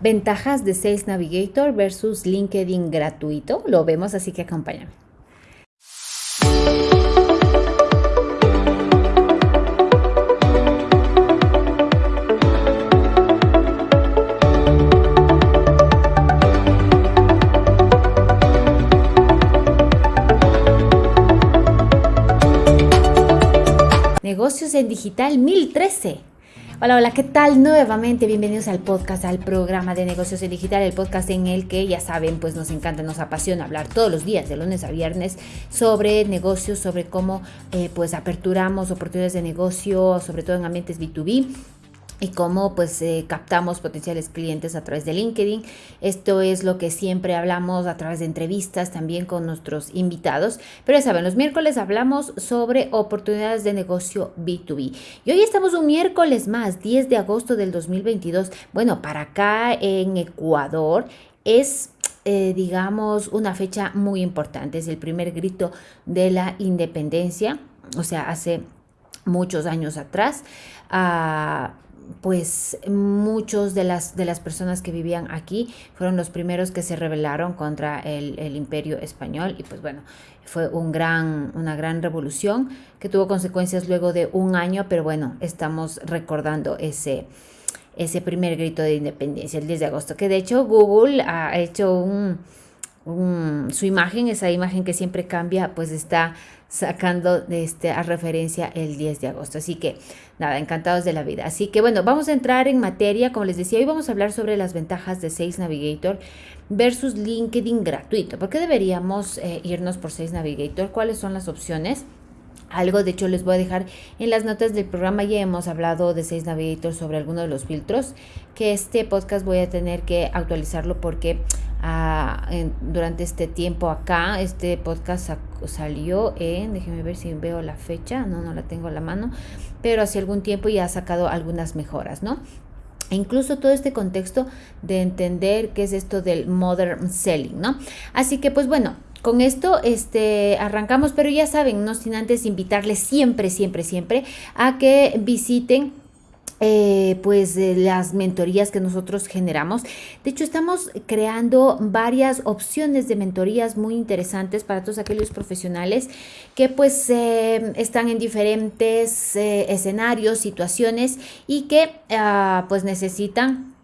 Ventajas de Sales Navigator versus LinkedIn gratuito. Lo vemos, así que acompáñame. Negocios en Digital 1013. Hola, hola, ¿qué tal? Nuevamente bienvenidos al podcast, al programa de negocios en digital, el podcast en el que ya saben, pues nos encanta, nos apasiona hablar todos los días, de lunes a viernes, sobre negocios, sobre cómo eh, pues aperturamos oportunidades de negocio, sobre todo en ambientes B2B y cómo pues eh, captamos potenciales clientes a través de LinkedIn. Esto es lo que siempre hablamos a través de entrevistas también con nuestros invitados. Pero ya saben, los miércoles hablamos sobre oportunidades de negocio B2B. Y hoy estamos un miércoles más, 10 de agosto del 2022. Bueno, para acá en Ecuador es... Eh, digamos, una fecha muy importante. Es el primer grito de la independencia, o sea, hace muchos años atrás. Uh, pues muchos de las, de las personas que vivían aquí fueron los primeros que se rebelaron contra el, el, imperio español. Y pues bueno, fue un gran, una gran revolución que tuvo consecuencias luego de un año, pero bueno, estamos recordando ese, ese primer grito de independencia, el 10 de agosto, que de hecho Google ha hecho un, un, su imagen, esa imagen que siempre cambia, pues está sacando de este, a referencia el 10 de agosto. Así que nada, encantados de la vida. Así que bueno, vamos a entrar en materia. Como les decía, hoy vamos a hablar sobre las ventajas de Sales Navigator versus LinkedIn gratuito. ¿Por qué deberíamos eh, irnos por Sales Navigator? ¿Cuáles son las opciones? Algo, de hecho, les voy a dejar en las notas del programa. Ya hemos hablado de Sales Navigator sobre alguno de los filtros. Que este podcast voy a tener que actualizarlo porque durante este tiempo acá. Este podcast salió en, déjenme ver si veo la fecha, no, no la tengo a la mano, pero hace algún tiempo ya ha sacado algunas mejoras, ¿no? E incluso todo este contexto de entender qué es esto del modern selling, ¿no? Así que pues bueno, con esto este, arrancamos, pero ya saben, no sin antes invitarles siempre, siempre, siempre a que visiten eh, pues las mentorías que nosotros generamos. De hecho, estamos creando varias opciones de mentorías muy interesantes para todos aquellos profesionales que pues eh, están en diferentes eh, escenarios, situaciones y que ah, pues necesitan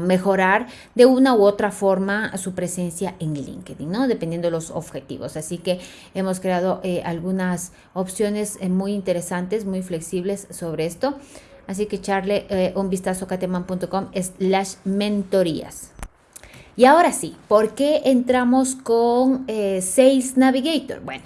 mejorar de una u otra forma su presencia en LinkedIn, ¿no? Dependiendo de los objetivos. Así que hemos creado eh, algunas opciones eh, muy interesantes, muy flexibles sobre esto. Así que echarle eh, un vistazo a cateman.com slash mentorías. Y ahora sí, ¿por qué entramos con Sales Navigator? Bueno,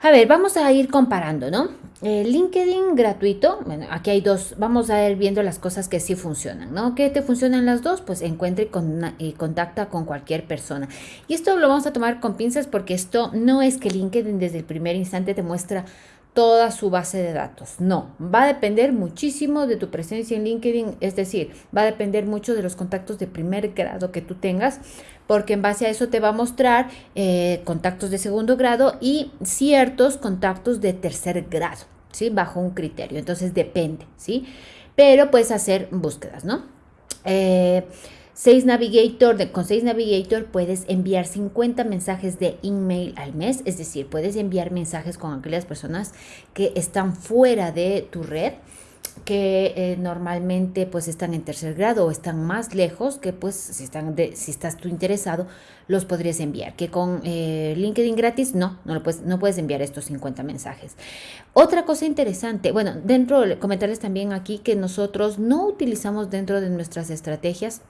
a ver, vamos a ir comparando, ¿no? LinkedIn gratuito, bueno, aquí hay dos, vamos a ir viendo las cosas que sí funcionan, ¿no? ¿Qué te funcionan las dos? Pues encuentre y, contacta con cualquier persona. Y esto lo vamos a tomar con pinzas porque esto no es que LinkedIn desde el primer instante te muestra toda su base de datos. No, va a depender muchísimo de tu presencia en LinkedIn, es decir, va a depender mucho de los contactos de primer grado que tú tengas, porque en base a eso te va a mostrar eh, contactos de segundo grado y ciertos contactos de tercer grado, ¿sí? Bajo un criterio, entonces depende, ¿sí? Pero puedes hacer búsquedas, ¿no? Eh, Sales Navigator, de, con Sales Navigator puedes enviar 50 mensajes de email al mes, es decir, puedes enviar mensajes con aquellas personas que están fuera de tu red que eh, normalmente pues están en tercer grado o están más lejos que pues si, están si estás tú interesado los podrías enviar que con eh, LinkedIn gratis no no, lo puedes, no puedes enviar estos 50 mensajes. Otra cosa interesante bueno dentro comentarles también aquí que nosotros no utilizamos dentro de nuestras estrategias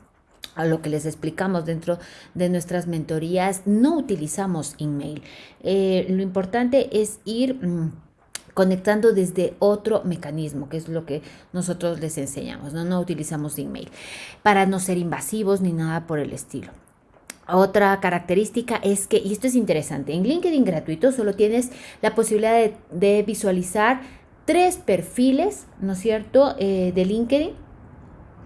a lo que les explicamos dentro de nuestras mentorías, no utilizamos email. Eh, lo importante es ir... Mm, conectando desde otro mecanismo, que es lo que nosotros les enseñamos, no, no utilizamos email, para no ser invasivos ni nada por el estilo. Otra característica es que, y esto es interesante, en LinkedIn gratuito solo tienes la posibilidad de, visualizar tres perfiles, ¿no es cierto?, eh, de LinkedIn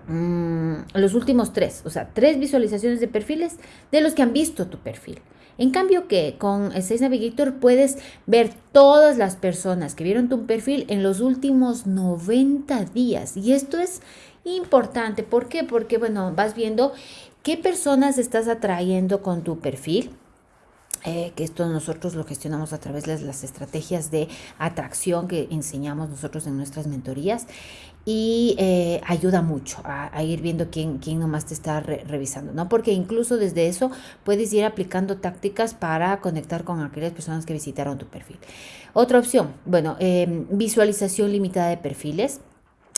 Mm, los últimos tres, o sea, tres visualizaciones de perfiles de los que han visto tu perfil. En cambio que con Sales Navigator puedes ver todas las personas que vieron tu perfil en los últimos 90 días y esto es importante. ¿Por qué? Porque, bueno, vas viendo qué personas estás atrayendo con tu perfil. Eh, que esto nosotros lo gestionamos a través de las estrategias de atracción que enseñamos nosotros en nuestras mentorías y eh, ayuda mucho a, ir viendo quién, quién nomás te está revisando, ¿no? Porque incluso desde eso puedes ir aplicando tácticas para conectar con aquellas personas que visitaron tu perfil. Otra opción, bueno, em, visualización limitada de perfiles.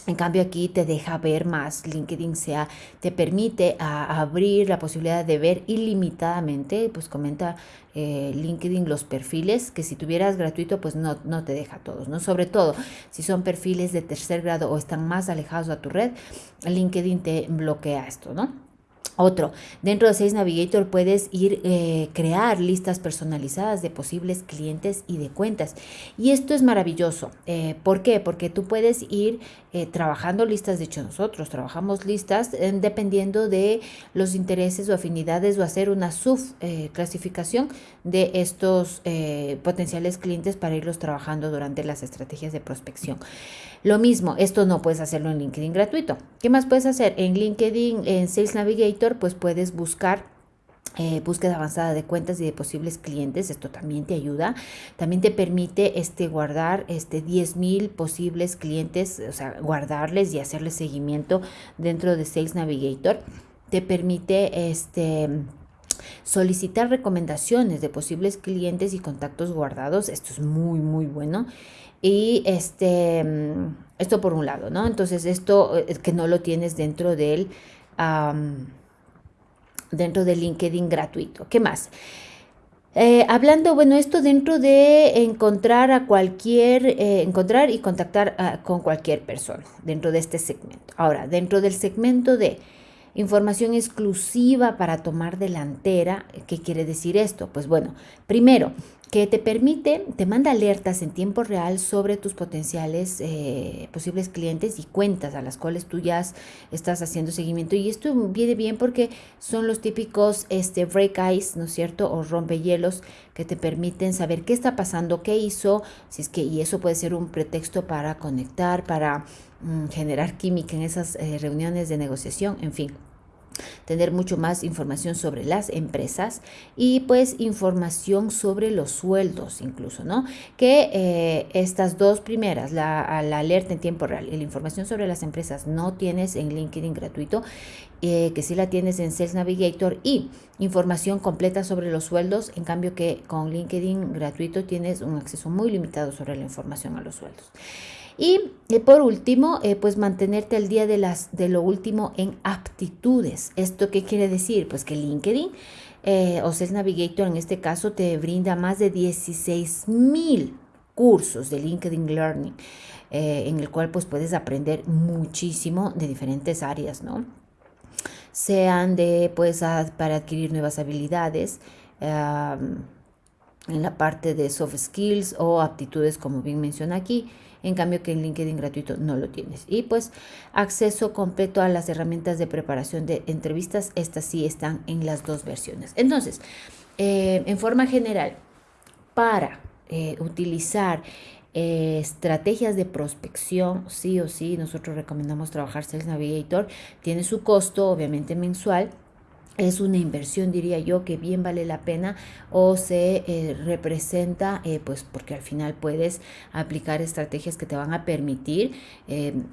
En cambio aquí te deja ver más, LinkedIn sea, te permite abrir la posibilidad de ver ilimitadamente, pues comenta eh, LinkedIn los perfiles, que si tuvieras gratuito pues no, no te deja todos, ¿no? Sobre todo si son perfiles de tercer grado o están más alejados a tu red, LinkedIn te bloquea esto, ¿no? Otro, dentro de Sales Navigator puedes ir eh, crear listas personalizadas de posibles clientes y de cuentas. Y esto es maravilloso. Eh, ¿Por qué? Porque tú puedes ir eh, trabajando listas. De hecho, nosotros trabajamos listas dependiendo de los intereses o afinidades o hacer una subclasificación de estos potenciales clientes para irlos trabajando durante las estrategias de prospección. Lo mismo, esto no puedes hacerlo en LinkedIn gratuito. ¿Qué más puedes hacer? En LinkedIn, en Sales Navigator pues puedes buscar eh, búsqueda avanzada de cuentas y de posibles clientes, esto también te ayuda. También te permite este, guardar este, 10.000 posibles clientes, o sea, guardarles y hacerles seguimiento dentro de Sales Navigator. Te permite este, solicitar recomendaciones de posibles clientes y contactos guardados. Esto es muy, muy bueno. Y este, esto por un lado, ¿no? Entonces, esto eh, que no lo tienes dentro del dentro de LinkedIn gratuito. ¿Qué más? Eh, hablando, bueno, esto dentro de encontrar a cualquier, eh, encontrar y contactar con cualquier persona dentro de este segmento. Ahora, dentro del segmento de información exclusiva para tomar delantera, ¿qué quiere decir esto? Pues bueno, primero, que te permite, te manda alertas en tiempo real sobre tus potenciales eh, posibles clientes y cuentas a las cuales tú ya estás haciendo seguimiento. Y esto viene bien porque son los típicos este, break ice, ¿no es cierto? O rompehielos que te permiten saber qué está pasando, qué hizo, si es que, y eso puede ser un pretexto para conectar, para mm, generar química en esas eh, reuniones de negociación, en fin tener mucho más información sobre las empresas y pues información sobre los sueldos incluso, ¿no? Que eh, estas dos primeras, la, alerta en tiempo real y la información sobre las empresas no tienes en LinkedIn gratuito, eh, que sí la tienes en Sales Navigator y información completa sobre los sueldos, en cambio que con LinkedIn gratuito tienes un acceso muy limitado sobre la información a los sueldos. Y eh, por último, eh, pues mantenerte al día de, las, de lo último en aptitudes. ¿Esto qué quiere decir? Pues que LinkedIn eh, o Sales Navigator en este caso te brinda más de 16 mil cursos de LinkedIn Learning, en el cual pues puedes aprender muchísimo de diferentes áreas, ¿no? Sean de pues para adquirir nuevas habilidades, en la parte de soft skills o aptitudes como bien menciona aquí, en cambio que en LinkedIn gratuito no lo tienes. Y pues acceso completo a las herramientas de preparación de entrevistas, estas sí están en las dos versiones. Entonces, eh, en forma general, para eh, utilizar eh, estrategias de prospección, sí o sí, nosotros recomendamos trabajar Sales Navigator, tiene su costo obviamente mensual, es una inversión, diría yo, que bien vale la pena o se eh, representa, eh, pues porque al final puedes aplicar estrategias que te van a permitir em,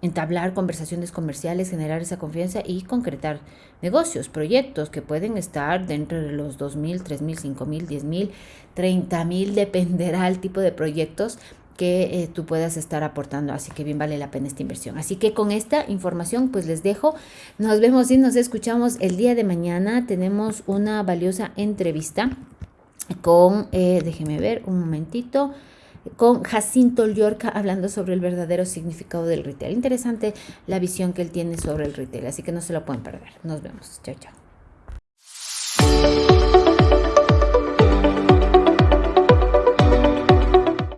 entablar conversaciones comerciales, generar esa confianza y concretar negocios, proyectos que pueden estar dentro de los 2.000, 3.000, 5.000, 10.000, 30.000, dependerá el tipo de proyectos que eh, tú puedas estar aportando. Así que bien vale la pena esta inversión. Así que con esta información pues les dejo. Nos vemos y nos escuchamos el día de mañana. Tenemos una valiosa entrevista con, eh, déjeme ver un momentito, con Jacinto Llorca hablando sobre el verdadero significado del retail. Interesante la visión que él tiene sobre el retail, así que no se lo pueden perder. Nos vemos. Chao, chao.